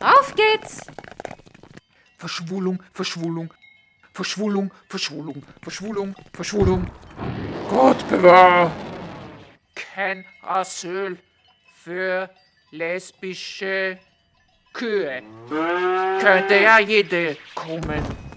Auf geht's! Verschwulung, Verschwulung, Verschwulung, Verschwulung, Verschwulung, Verschwulung. Gott bewahr! Kein Asyl für lesbische Kühe. Könnte ja jede kommen.